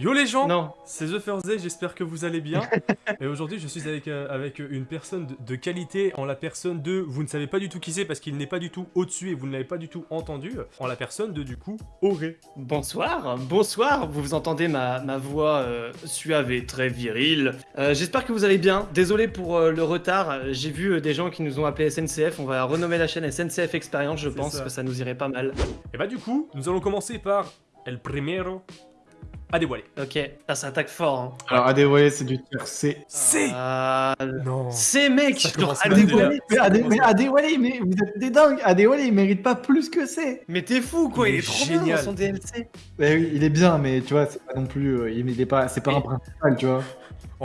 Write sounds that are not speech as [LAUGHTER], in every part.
Yo les gens Non. C'est The First Day, j'espère que vous allez bien. [LAUGHS] Et aujourd'hui, je suis avec, euh, avec une personne de, de qualité, en la personne de... Vous ne savez pas du tout qui c'est parce qu'il n'est pas du tout au-dessus et vous ne l'avez pas du tout entendu. En la personne de, du coup, Auré. Bonsoir, bonsoir, vous vous entendez ma, ma voix euh, suave et très virile. Euh, J'espère que vous allez bien, désolé pour le retard, j'ai vu des gens qui nous ont appelé SNCF, on va renommer la chaîne SNCF Experience, je pense ça. que ça nous irait pas mal. Et bah du coup, nous allons commencer par El Primero à dévoiler. Ok, ah, ça attaque fort. Hein. Alors, à dévoiler, c'est du tier C. C'est Ah, Non c'est mec, genre, à dévoiler. Mais, mais mais vous êtes des dingues Adéwalé, il mérite pas plus que C Mais t'es fou quoi, Il il, est est trop bien dans son DLC. Eh oui, Il est bien, mais tu vois, c'est pas non plus... euh, il est pas... C'est pas un principal, tu vois.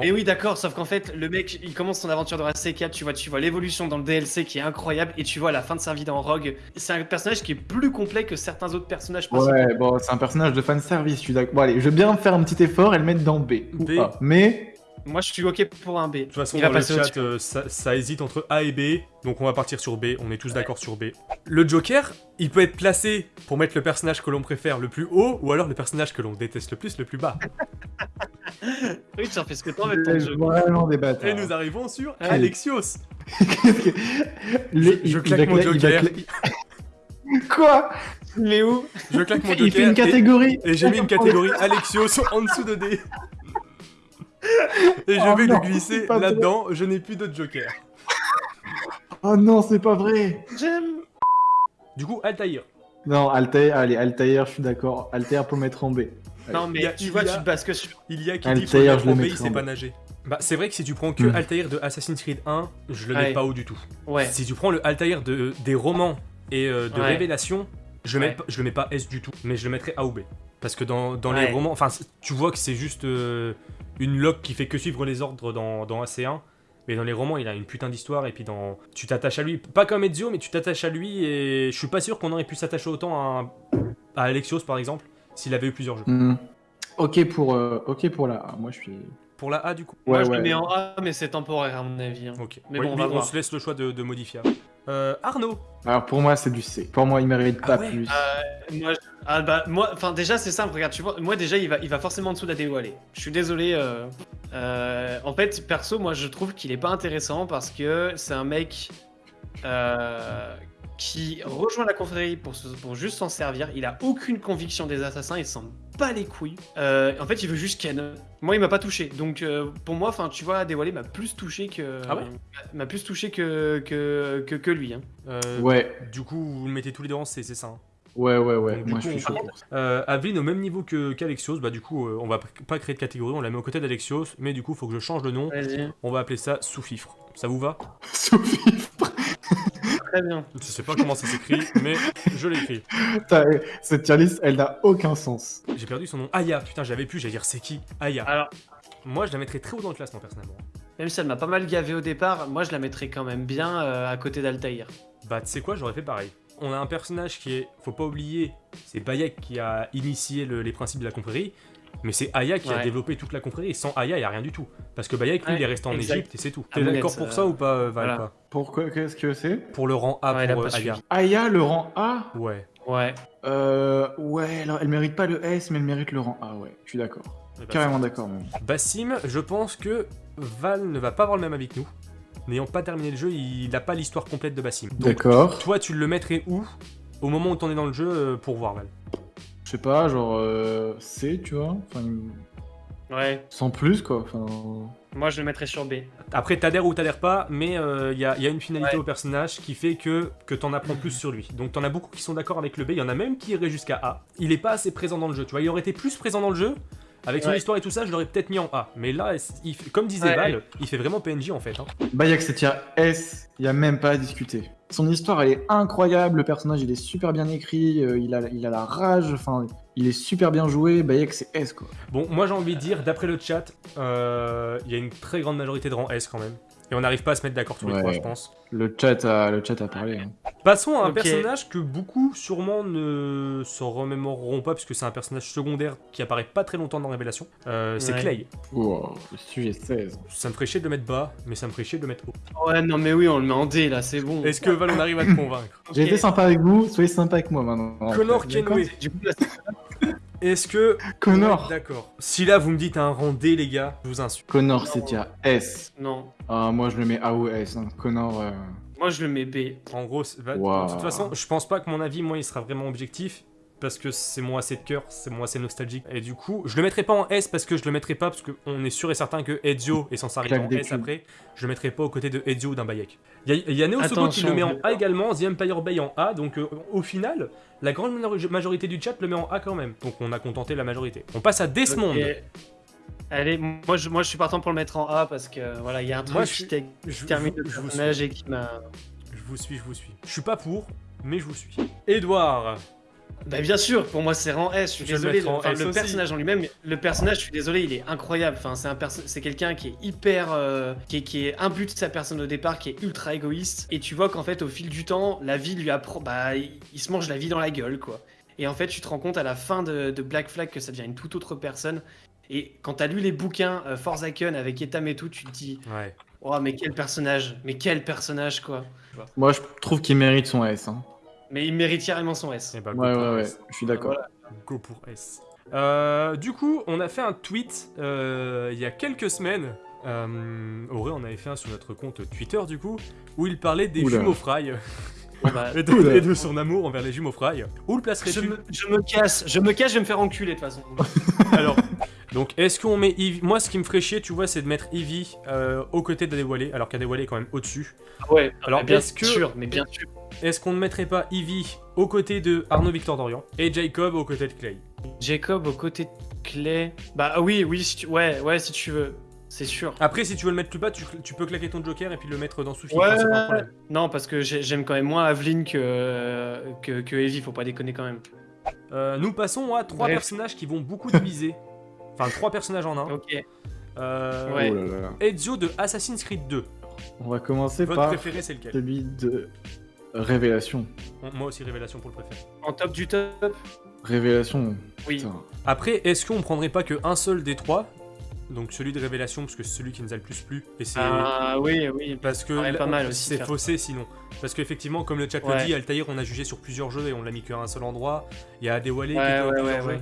Et oui d'accord, sauf qu'en fait le mec il commence son aventure dans la C4, tu vois, tu vois l'évolution dans le DLC qui est incroyable et tu vois la fin de sa vie dans Rogue. C'est un personnage qui est plus complet que certains autres personnages principaux. Ouais, bon, c'est un personnage de fanservice, je suis d'accord. Bon, allez, je veux bien faire un petit effort et le mettre dans B. ou B. pas. Mais... Moi je suis ok pour un B. De toute façon, Il va dans le chat, euh, ça, ça hésite entre A et B, donc on va partir sur B, on est tous d'accord sur B. Le Joker, il peut être placé pour mettre le personnage que l'on préfère le plus haut, ou alors le personnage que l'on déteste le plus le plus bas. [LAUGHS] [LAUGHS] Oui, tu en fais ce que t'en veux ton jeu. vraiment des bâtards. Et nous arrivons sur Allez. Alexios. Le- Je, je claque mon Joker, cla- [LAUGHS] Quoi? Mais où? Je claque mon Il fait Joker, une et- catégorie et, j'ai mis une catégorie Alexios en dessous de D. Et je Oh vais non, le glisser là-dedans, je n'ai plus de Joker. Oh non, c'est pas vrai J'aime. Du coup, Altaïr. Non, Altair, allez, Altair, je suis d'accord. Altair pour mettre en B. Non mais Il y a- tu il vois, y a- tu te bases que sur... Il y a qui dit mettre je le B, il sait pas nager. Bah, c'est vrai que si tu prends que Hmm. Altaïr de Assassin's Creed 1, je le Ouais. mets pas haut du tout. Ouais. Si tu prends le Altaïr de, des romans et euh, de Ouais. Révélation, je, mets je le mets pas S du tout, mais je le mettrais A ou B. Parce que dans, dans Ouais. les romans, enfin, tu vois que c'est juste euh, une loque qui fait que suivre les ordres dans, dans AC1. Mais dans les romans, il a une putain d'histoire et puis dans... tu t'attaches à lui. Pas comme Ezio, mais tu t'attaches à lui et je suis pas sûr qu'on aurait pu s'attacher autant à, un- à Alexios par exemple s'il avait eu plusieurs jeux. Hmm. Ok pour, euh, ok pour la A. Moi, je suis... Pour la A du coup. Moi Ouais, je ouais. le mets en A mais c'est temporaire à mon avis. hein. Ok. Mais Oui, bon, on va on voir. se laisse le choix de, de modifier. Euh, Arnaud. Alors, pour moi, c'est du C. Pour moi, il mérite Ah pas ouais plus. Euh, moi, je- ah bah moi, enfin déjà c'est simple, regarde, tu vois, moi déjà il va, il va forcément en dessous de la dévoiler. Je suis désolé. euh, euh, en fait, perso, moi je trouve qu'il est pas intéressant parce que c'est un mec euh, qui rejoint la confrérie pour, se- pour juste s'en servir. Il a aucune conviction des assassins, il s'en bat les couilles. Euh, en fait, il veut juste Ken. Moi, il m'a pas touché. Donc euh, pour moi, enfin, tu vois, dévoiler m'a plus touché que Ah ouais m'a plus touché que que, que, que lui. Hein. Euh, Ouais, Du coup, vous le mettez tous les deux en C, c'est ça. hein. ouais, ouais, ouais. Donc, moi, coup, je suis chaud. Euh, Aveline au même niveau que qu'Alexios, bah du coup, euh, on va pas créer de catégorie, on la met aux côtés d'Alexios, mais du coup, faut que je change le nom. On va appeler ça sous-fifre. Ça vous va? [LAUGHS] Sophie, Très bien. Je sais pas comment ça s'écrit, mais je l'écris. [LAUGHS] putain, cette tier list, elle n'a aucun sens. J'ai perdu son nom. Aya, putain, j'avais plus, j'allais dire c'est qui? Aya. Alors, Moi, je la mettrais très haut dans le classement, personnellement. Même si elle m'a pas mal gavé au départ, moi je la mettrais quand même bien euh, à côté d'Altaïr. Bah, tu sais quoi, j'aurais fait pareil. On a un personnage qui est, faut pas oublier, c'est Bayek qui a initié le- les principes de la confrérie, mais c'est Aya qui a développé toute la confrérie, et sans Aya, il y a rien du tout. Parce que Bayek, lui, Ouais, il est resté en exact. Égypte et c'est tout. T'es d'accord pour euh, ça ou pas, euh, Val voilà. pas Pourquoi Qu'est-ce que c'est? Pour le rang A Ouais, pour pas euh, Aya. Aya, le rang A? Ouais. Ouais. Euh. Ouais, alors, elle mérite pas le S, mais elle mérite le rang A, ouais. Je suis d'accord. Eh ben, Carrément d'accord, même. Bassim, je pense que Val ne va pas avoir le même avis que nous. N'ayant pas terminé le jeu, il n'a pas l'histoire complète de Bassim. Donc, D'accord. toi, tu le mettrais où Au moment où t'en es dans le jeu pour voir Val? Je sais pas, genre euh, C, tu vois. Enfin, Ouais. sans plus, quoi. Enfin. Moi je le mettrais sur B. Après, t'adhères ou t'adhères pas, mais il y, a, y a une finalité Ouais. au personnage qui fait que, que t'en apprends plus sur lui. Donc t'en as beaucoup qui sont d'accord avec le B, il y en a même qui iraient jusqu'à A. Il est pas assez présent dans le jeu, tu vois. Il aurait été plus présent dans le jeu. Avec son Ouais. histoire et tout ça, je l'aurais peut-être mis en A. Mais là, il fait- comme disait Ouais, Val, ouais. il fait vraiment PNJ en fait. hein. Bayek, c'est tier S, il y a même pas à discuter. Son histoire, elle est incroyable, le personnage, il est super bien écrit, euh, il, a, il a la rage, enfin, il est super bien joué. Bayek, c'est S, quoi. Bon, moi j'ai envie de dire, d'après le chat, euh, il y a une très grande majorité de rang S quand même. Et on n'arrive pas à se mettre d'accord tous les trois, je pense. Le chat a, le chat a parlé. hein. Passons à un personnage que beaucoup sûrement ne s'en remémoreront pas, puisque c'est un personnage secondaire qui apparaît pas très longtemps dans Révélation. Euh, c'est Ouais. Clay. Wow, le sujet 16. Ça me ferait chier de le mettre bas, mais ça me ferait chier de le mettre haut. Ouais, non mais oui, on le met en D là, c'est bon. Est-ce que Val, on arrive à te convaincre [LAUGHS] J'ai été sympa avec vous, soyez sympa avec moi maintenant. Connor Kenway. [LAUGHS] Est-ce que. Connor. Ouais, D'accord. Si là vous me dites un rang D, les gars, je vous insulte. Connor, c'est à S. Non. Ah, moi je le mets A ou S. hein. Connor. euh, Moi, je le mets B. En gros, bah, Wow. de toute façon, je pense pas que mon avis, moi, il sera vraiment objectif. Parce que c'est moi assez de cœur, c'est moi assez nostalgique. Et du coup, je le mettrai pas en S parce que je le mettrai pas parce qu'on est sûr et certain que Ezio est censé arriver en S après. Je le mettrai pas aux côtés de Ezio ou d'un Bayek. Il y a, il y a Neo qui le met en A également, The Empire Bay en A. Donc euh, au final, la grande majorité du chat le met en A quand même. Donc on a contenté la majorité. On passe à Desmond. Allez, moi je, moi je suis partant pour le mettre en A parce que voilà, il y a un truc Moi, je qui suis- t'a- Je, termine le je vous suis. personnage et qui m'a. Je vous suis, je vous suis. Je suis pas pour, mais je vous suis. Edouard. Bah bien sûr, pour moi c'est rang S, je suis Je le désolé. Enfin, le personnage en lui-même, le personnage, je suis désolé, il est incroyable. Enfin, c'est un perso- c'est quelqu'un qui est hyper, euh, qui, est, qui est imbu de sa personne au départ, qui est ultra égoïste. Et tu vois qu'en fait, au fil du temps, la vie lui apprend, bah, il, il se mange la vie dans la gueule, quoi. Et en fait, tu te rends compte à la fin de, de Black Flag que ça devient une toute autre personne. Et quand t'as lu les bouquins euh, Forza Kun avec Etam et tout, tu te dis, Ouais. oh mais quel personnage, mais quel personnage, quoi. Moi je trouve qu'il mérite son S. Hein. Mais il mérite carrément son S. Eh bah, go Ouais, pour ouais, ouais. S. Je suis d'accord. Voilà. Go pour S. Euh, du coup, on a fait un tweet euh, il y a quelques semaines. Euh, Auré en avait fait un sur notre compte Twitter du coup, où il parlait des Oula. jumeaux Fry [LAUGHS] Bah, et, de, Oula. et de son amour envers les jumeaux Fry. Où le je, placerais-tu me, je me casse, je me casse, je vais me faire enculer de toute façon. [LAUGHS] Alors, donc est-ce qu'on met Eevee Moi, ce qui me ferait chier, tu vois, c'est de mettre Eevee euh, aux côtés d'Adewale, alors qu'Adewale est quand même au-dessus. Ouais, Alors, mais bien est-ce que- sûr, mais bien sûr. Est-ce qu'on ne mettrait pas Eevee aux côtés de Arnaud Victor Dorian et Jacob aux côtés de Clay? Jacob aux côtés de Clay. Bah oui, oui, si tu... ouais, ouais, si tu veux, c'est sûr. Après, si tu veux le mettre plus bas, tu, tu peux claquer ton joker et puis le mettre dans Soufi. Ouais, enfin, c'est pas un problème. non, parce que j'ai- j'aime quand même moins Aveline que, que, que Evie, faut pas déconner quand même. Euh, nous passons à trois Bref. personnages qui vont beaucoup diviser. Enfin, trois personnages en un. Ok. Euh, Ouais. Oh là là. Ezio de Assassin's Creed 2. On va commencer Votre par préféré, c'est lequel celui de Révélation. Moi aussi, révélation pour le préféré. En top du top Révélation. Oui. putain. Après, est-ce qu'on prendrait pas que un seul des trois? Donc celui de révélation, parce que c'est celui qui nous a le plus plu. Et c'est. Ah oui, oui. Parce que là, pas mal aussi, c'est faussé sinon. Parce qu'effectivement, comme le chat le Ouais. dit, Altaïr, on a jugé sur plusieurs jeux et on l'a mis qu'à un seul endroit. Il y a Adewale qui Ouais, était dans ouais, plusieurs ouais, jeux.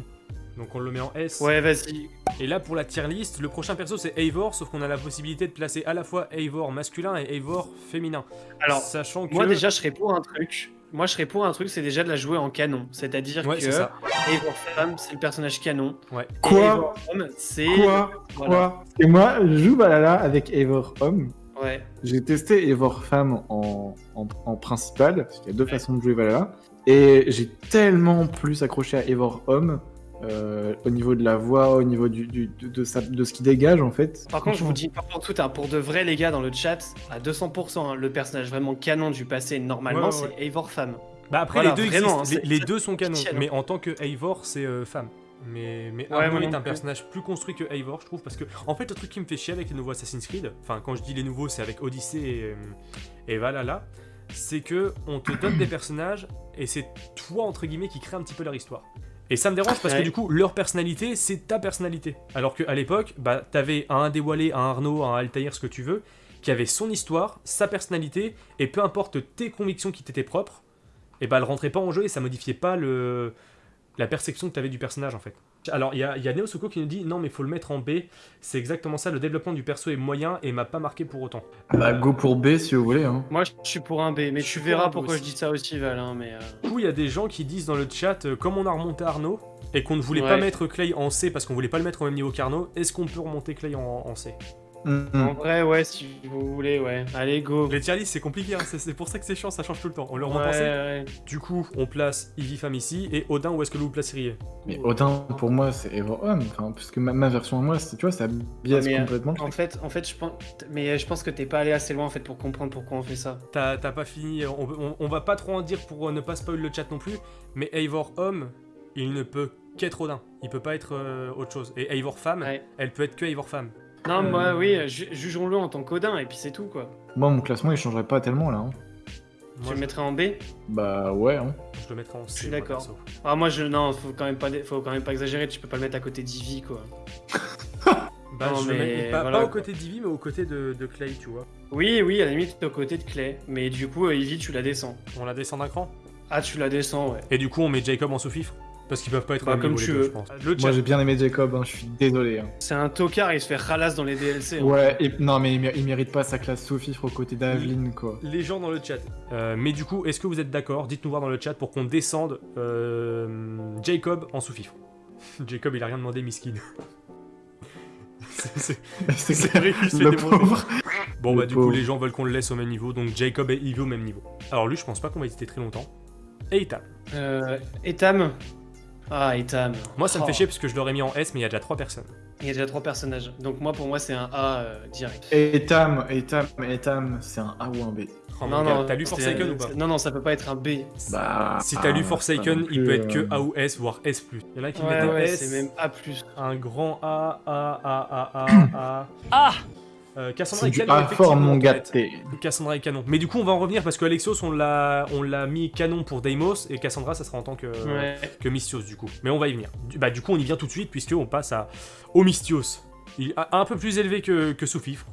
Donc on le met en S. Ouais, vas-y. Et là, pour la tier list, le prochain perso c'est Eivor, sauf qu'on a la possibilité de placer à la fois Eivor masculin et Eivor féminin. Alors, sachant que. moi déjà, je serais pour un truc. Moi, je serais pour un truc, c'est déjà de la jouer en canon. C'est-à-dire Ouais, que. Eivor femme, c'est le personnage canon. Ouais. Et Quoi Eivor homme, c'est. Quoi Voilà. Quoi Et moi, je joue Valhalla avec Eivor Homme. Ouais. J'ai testé Eivor Femme en, en, en principal, parce qu'il y a deux façons de jouer Valhalla. Et j'ai tellement plus accroché à Eivor Homme, euh, au niveau de la voix, au niveau du, du- de, de sa- de ce qu'il dégage en fait. Par contre, je vous dis par contre tout, hein, pour de vrai les gars dans le chat, à 200%, hein, le personnage vraiment canon du passé normalement, Ouais, ouais, c'est Eivor femme. Bah après, Voilà, les deux vraiment, existent. hein, Les, deux sont canons. Mais en tant que Eivor, c'est euh, femme. Mais, mais Ouais, moi est un personnage plus construit que Eivor, je trouve. Parce que, en fait, le truc qui me fait chier avec les nouveaux Assassin's Creed, enfin, quand je dis les nouveaux, c'est avec Odyssey et, euh, et Valhalla, c'est que on te donne des personnages et c'est toi, entre guillemets, qui crée un petit peu leur histoire. Et ça me dérange parce que du coup, leur personnalité, c'est ta personnalité. Alors qu'à l'époque, bah, t'avais un Déwalé, un Arnaud, un Altaïr, ce que tu veux, qui avait son histoire, sa personnalité, et peu importe tes convictions qui t'étaient propres, et bah elle rentrait pas en jeu et ça modifiait pas le la perception que tu avais du personnage en fait. Alors il y a, il y a Neo Soko qui nous dit non mais faut le mettre en B, c'est exactement ça, le développement du perso est moyen et m'a pas marqué pour autant. Bah, go pour B si vous voulez. Hein. Moi, je suis pour un B, mais tu verras pourquoi je dis ça aussi, Val. hein, mais euh, Du coup il y a des gens qui disent dans le chat, euh, comme on a remonté Arnaud et qu'on ne voulait Ouais. pas mettre Clay en C parce qu'on voulait pas le mettre au même niveau qu'Arnaud, est-ce qu'on peut remonter Clay en, en C? Mm, en vrai, ouais, si vous voulez, ouais. Allez, go. Les tier c'est compliqué, hein, c'est c'est pour ça que c'est chiant, ça change tout le temps. On le remonte Ouais, ouais. Du coup on place Ivy Femme ici et Odin où est-ce que vous le placeriez? Mais Odin, pour moi, c'est Homme. Enfin, parce que ma, ma version à moi, tu vois, ça biaise Mais, euh, complètement En fait, en fait, je pense, mais euh, je pense que t'es pas allé assez loin en fait pour comprendre pourquoi on fait ça. T'as pas fini, on, on- on va pas trop en dire pour euh, ne pas spoil le chat non plus, mais Eivor homme, il ne peut qu'être Odin, il peut pas être euh, autre chose. Et Eivor femme, Ouais. elle peut être que Eivor femme. Non, Euh, moi, oui, ju- jugeons-le en tant qu'Odin et puis c'est tout quoi. Moi, mon classement, il changerait pas tellement là. hein. tu Moi, le je, mettrais en B Bah, ouais. Hein. je le mettrai en C. Je suis d'accord. Ah, moi, je, non, faut quand même pas, faut quand même pas exagérer. Tu peux pas le mettre à côté d'Ivy quoi. [LAUGHS] Bah, Non, je le mais mets pas, voilà, pas aux quoi. côtés d'Ivy, mais aux côtés de, de Clay, tu vois. Oui, oui, à la limite, t'es aux côtés de Clay. Mais du coup, euh, Ivy, tu la descends. On la descend d'un cran? Ah, tu la descends, ouais. Et du coup, on met Jacob en sous-fifre? Parce qu'ils peuvent pas être Bah, comme niveau, tu deux, veux. je pense. Le Moi j'ai bien aimé Jacob, hein, je suis désolé. hein. C'est un tocard, il se fait ralasse dans les DLC. hein. Ouais, et, non mais il, mé- il mérite pas sa classe sous-fifre aux côtés d'Aveline quoi. Les gens dans le chat. Euh, mais du coup, est-ce que vous êtes d'accord Dites-nous voir dans le chat pour qu'on descende euh, Jacob en sous-fifre. [LAUGHS] Jacob, il a rien demandé, miskin. [LAUGHS] C'est- fait [LAUGHS] le pauvre. Bon, Le bah, du coup, les gens veulent qu'on le laisse au même niveau. Donc, Jacob et Ivy au même niveau. Alors, lui, je pense pas qu'on va hésiter très longtemps. Et Itam. Euh, Etam. Ah, Etam. Moi, ça me Oh. fait chier parce que je l'aurais mis en S, mais il y a déjà 3 personnes. Il y a déjà trois personnages. Donc moi, pour moi, c'est un A euh, direct. Et Tam, et Tam, et Tam, c'est un A ou un B Oh, non, non. T'as lu Forsaken ou pas Non, non, ça peut pas être un B. Bah. Si t'as lu ah, Forsaken, il peut être que euh, A ou S, voire S+. Il y en a qui Ouais, mettent un ouais, S, c'est même A+. un grand A, A, A, A, A, A. Ah euh, Cassandra du canon, effectivement, mon Antoinette. gâté. Cassandra est canon. Mais du coup, on va en revenir parce que Alexios, on l'a, on l'a mis canon pour Deimos et Cassandra, ça sera en tant que, Ouais. que Mystios du coup. Mais on va y venir. Du, bah, du coup, on y vient tout de suite puisque on passe à, au Mystios. Il a un peu plus élevé que, que Soufifre,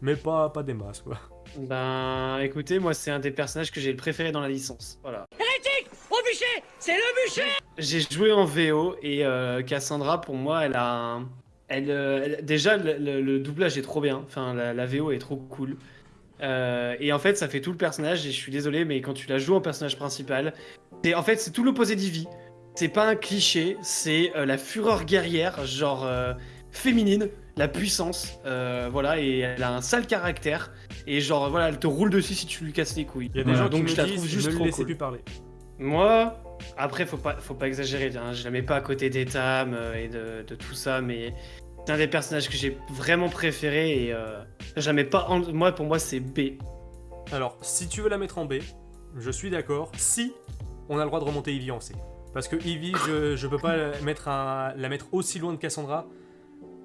mais pas, pas des masses quoi. Ben, écoutez, moi, c'est un des personnages que j'ai le préféré dans la licence. Voilà. Au bûcher C'est le bûcher J'ai joué en VO et euh, Cassandra, pour moi, elle a un... Elle, euh, elle- déjà, le, le- le doublage est trop bien. Enfin, la, la VO est trop cool. Euh, et en fait, ça fait tout le personnage. Et je suis désolé, mais quand tu la joues en personnage principal, c'est en fait c'est tout l'opposé d'Ivy. C'est pas un cliché, c'est euh, la fureur guerrière, genre euh, féminine, la puissance, voilà. Et elle a un sale caractère. Et genre voilà, elle te roule dessus si tu lui casses les couilles. Il y a des gens Donc qui je la trouve juste ne trop laissez cool. plus parler. Moi, après, faut pas, faut pas exagérer, hein, je la mets pas à côté d'Etam euh, et de, de tout ça, mais c'est un des personnages que j'ai vraiment préféré et euh, je la mets pas en... Moi, pour moi, c'est B. Alors, si tu veux la mettre en B, je suis d'accord. Si on a le droit de remonter Ivy en C. Parce que Ivy, je, je peux pas la mettre, un- la mettre aussi loin de Cassandra,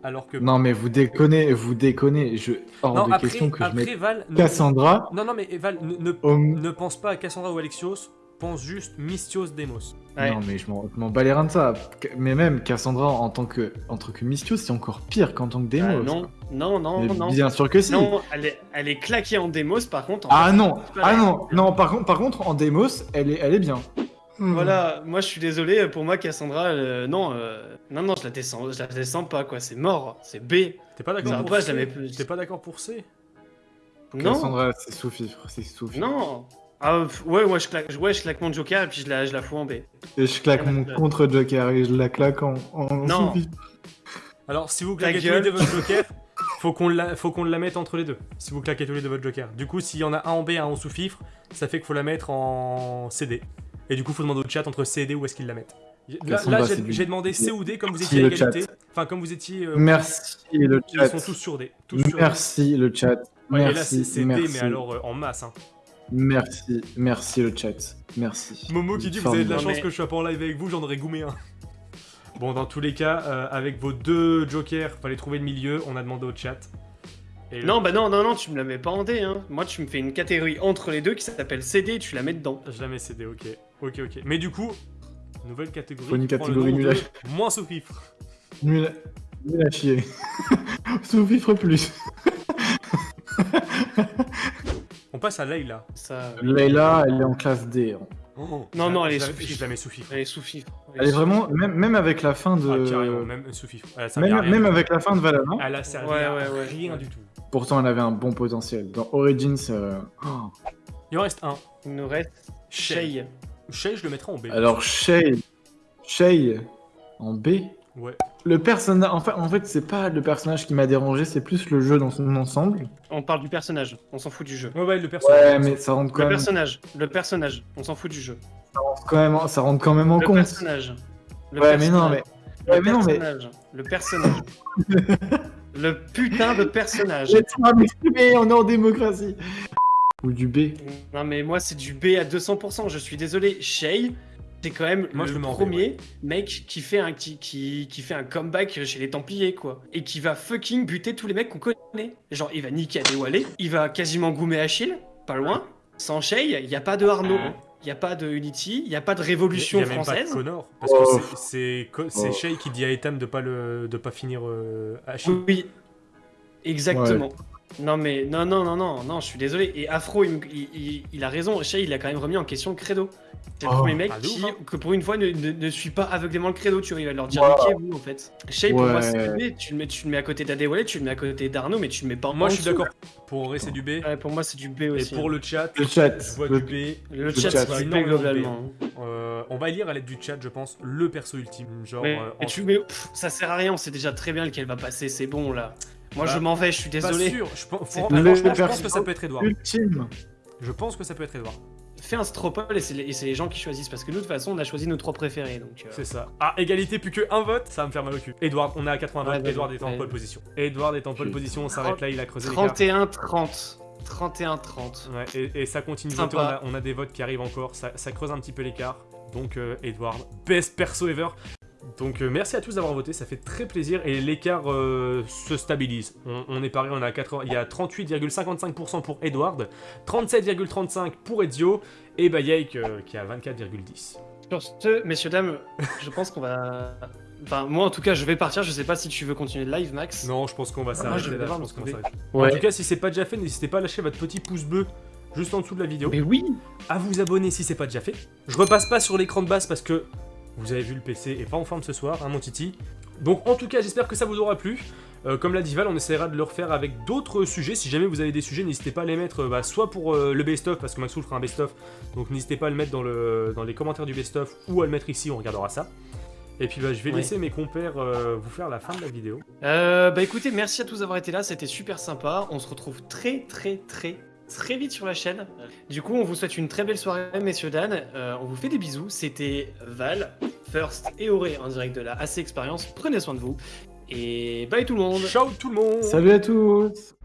alors que. Non mais vous déconnez, vous déconnez. Je hors Non, de après, question que je après mette Val. Cassandra Non, non, mais Val, ne, ne, au. ne pense pas à Cassandra ou Alexios, pense juste Mystios Demos. Ouais. Non mais je m'en bats les reins de ça. Mais même Cassandra en tant que en tant que Mystios, c'est encore pire qu'en tant que Ah, Deimos. non, non, non, Mais non. Bien sûr que si. Non, elle est, elle est claquée en démos, par contre. en Ah fait, non, ah non, non. Par contre, par contre, en Deimos, elle est, elle est bien. Hmm. Voilà, moi je suis désolé, pour moi Cassandra, euh, non, euh, non, non, je la descends, je la descends pas, quoi, c'est mort, c'est B. T'es pas d'accord pour C. T'es pas d'accord pour C? Non, Cassandra, c'est sous-fifre, c'est sous-fifre. non. Ah, ouais, ouais, je claque, ouais, je claque mon joker et puis je la, je la fous en B. Et je claque mon contre Joker et je la claque en, en Non. sous-fifre. Alors, si vous claquez tous les deux votre joker, faut qu'on la, faut qu'on la mette entre les deux. Si vous claquez tous les deux votre joker. Du coup, s'il y en a un en B, un en sous-fifre, ça fait qu'il faut la mettre en CD. Et du coup, faut demander au chat entre C et D où est-ce qu'ils la mettent. Là, c'est j'ai demandé C ou D comme vous Merci, étiez à égalité. Enfin, comme vous étiez. euh, Merci le Ils chat. sont tous sur D. Tous sur D. Merci le chat. Ouais, et là, merci, c'est D, merci. mais alors euh, en masse. Hein. Merci, merci le chat. Merci. Momo qui dit Vous avez de la chance mais- que je sois pas en live avec vous, j'en aurais goumé un. Bon, dans tous les cas, euh, avec vos deux jokers, fallait trouver le milieu. On a demandé au chat. Et le- Non, bah non, non, non, tu me la mets pas en D, hein. Moi, tu me fais une catégorie entre les deux qui s'appelle CD et tu la mets dedans. Je la mets CD, ok. Ok, ok. Mais du coup, nouvelle catégorie. Faut une catégorie à de Moins sous-fifre. Nul à, nul à chier. [LAUGHS] Sous-fifre plus. [LAUGHS] On passe à Layla. Ça... Layla, elle est en classe D. hein. Oh, Non, non, elle est sous-fifre. Je la mets sous-fifre. Elle est sous fifre. Elle est vraiment, même, même avec la fin de. Ah, carrément, même sous-fifre. Elle a servi à même, rien. même avec la fin de Valhalla, Elle a servi Ouais, à ouais, ouais. rien du tout. pourtant elle avait un bon potentiel. Dans Origins, euh, oh. Il en reste un. Il nous reste Shay. Shay, je le mettrai en B. alors Shay, Shay en B. Ouais. Le personnage, en fait, en fait c'est pas le personnage qui m'a dérangé, c'est plus le jeu dans son ensemble. On parle du personnage, on s'en fout du jeu. Ouais, ouais, le personnage. Ouais, mais ça rentre quand Le même, personnage, le personnage, on s'en fout du jeu. ça rentre quand même, ça rentre quand même en Le compte. personnage. Le Ouais, mais non, mais, personnage. ouais, Le mais non, mais personnage. Le personnage. [LAUGHS] le putain de personnage. laisse-moi m'exprimer, on est en démocratie. Ou du B. Non mais moi c'est du B à 200%, je suis désolé. Shay, c'est quand même Moi, je le premier mec qui fait, un, qui, qui, qui fait un comeback chez les Templiers quoi. Et qui va fucking buter tous les mecs qu'on connaît. Genre il va niquer Adewale, il va quasiment goumer Achille, pas loin. Sans Shay, il n'y a pas de Arnaud, il n'y a pas de Unity, il n'y a pas de révolution Il y a même pas de française. Connor. Parce que Oh. c'est- c'est co- c'est Oh. Shay qui dit à Etam de pas, le, de pas finir euh, Achille. Oui, exactement. Non mais non non non non non, je suis désolé. Et Afro, il, il- a raison. Shay, il a quand même remis en question le credo. C'est le Oh. premier mec Ah, ouf, qui, hein. que pour une fois, ne, ne- ne suit pas aveuglément le credo. Tu vois, il va leur dire Wow. niquez vous en fait. Shay, pour moi, c'est le B. Tu le mets, tu le mets à côté d'Adewale, tu le mets à côté d'Arnaud, mais tu le mets pas en Moi, je suis d'accord. Pour Auré, c'est du B. Ouais, pour moi, c'est du B Et aussi. pour le chat, Le chat. je vois le- du B. le le chat, c'est du B globalement. Euh, on va lire à l'aide du chat, je pense, le perso ultime. Genre, Mais, euh, tu, mais, pff, ça sert à rien. On sait déjà très bien lequel va passer. C'est bon là. Moi, Bah, je m'en vais. Je suis pas désolé. sûr. Je pense, je que ça peut être Edouard. Ultime. Je pense que ça peut être Edouard. Fais un stropole et c'est les, gens qui choisissent parce que nous de toute façon on a choisi nos trois préférés donc. euh, C'est ça. Ah, égalité, plus que un vote, ça va me faire mal au cul. Edouard, on est à 80 Ouais, votes. bah, Edouard est en ouais. pole position. Edouard est en pole position, on s'arrête là, il a creusé l'écart. 31-30. 31-30. Ouais, et, et ça continue on a, on a des votes qui arrivent encore, ça, ça creuse un petit peu l'écart. Donc euh, Edward, best perso ever. Donc euh, merci à tous d'avoir voté, ça fait très plaisir et l'écart euh, se stabilise. On, on est pareil, on est à 80, il y a 38,55% pour Edward, 37,35% pour Ezio et bah Yake euh, qui a 24,10%. Sur ce, messieurs, dames, je pense qu'on va. Enfin, moi en tout cas, je vais partir. Je sais pas si tu veux continuer le live, Max. Non, je pense qu'on va Ah, je s'arrêter vais là. je pense qu'on va trouver. s'arrêter. Ouais. En tout cas, si c'est pas déjà fait, n'hésitez pas à lâcher votre petit pouce bleu juste en dessous de la vidéo. Mais oui à vous abonner si c'est pas déjà fait. Je repasse pas sur l'écran de base parce que vous avez vu le PC est pas en forme ce soir, hein mon titi. Donc en tout cas j'espère que ça vous aura plu. Euh, comme l'a dit Val, on essaiera de le refaire avec d'autres sujets. Si jamais vous avez des sujets, n'hésitez pas à les mettre euh, bah, soit pour euh, le best-of, parce que Maxoul fera un best-of. Donc n'hésitez pas à le mettre dans, le, dans les commentaires du best-of ou à le mettre ici, on regardera ça. Et puis bah, je vais Ouais. laisser mes compères vous faire la fin de la vidéo. Euh, bah écoutez, merci à tous d'avoir été là. C'était super sympa. On se retrouve très, très, très, très vite sur la chaîne. Du coup, on vous souhaite une très belle soirée, messieurs Dan. Euh, on vous fait des bisous. C'était Val, First et Auré en direct de la AC Experience. Prenez soin de vous. Et bye tout le monde Ciao tout le monde Salut à tous